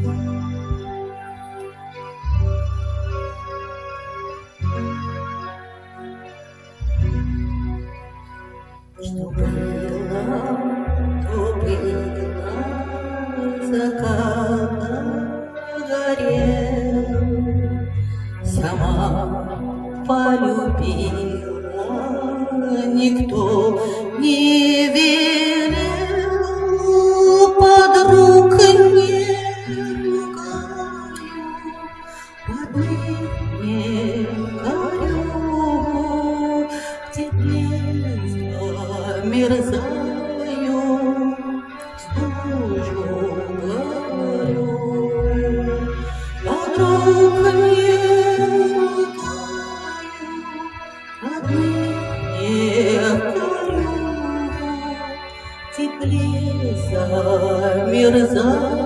Что было, то было, закат горел, Сама полюбила, никто не горю, замерзаю, служу горю. Подруг не не горю, Теплее замерзаю,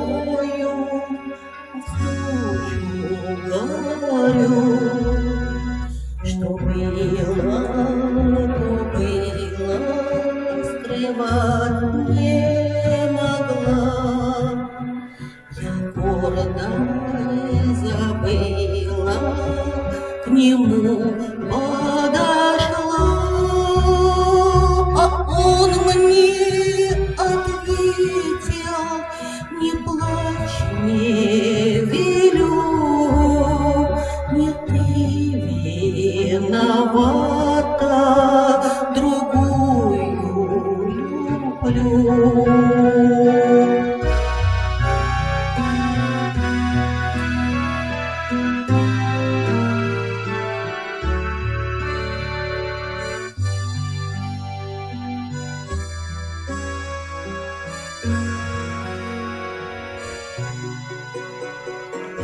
горю. Что было, то было, скрывать не могла. Я гордо забыла, к нему люблю.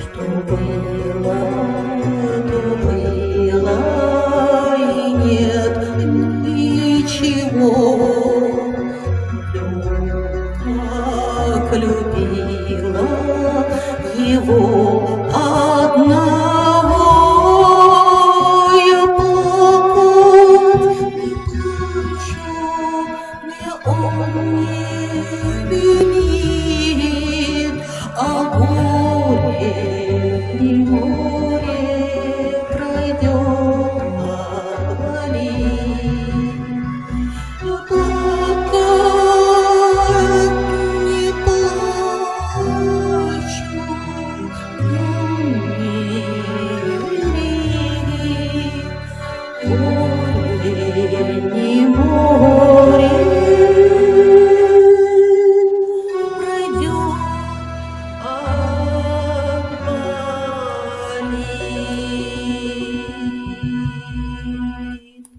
Что было, то было, и нет ничего. vivo.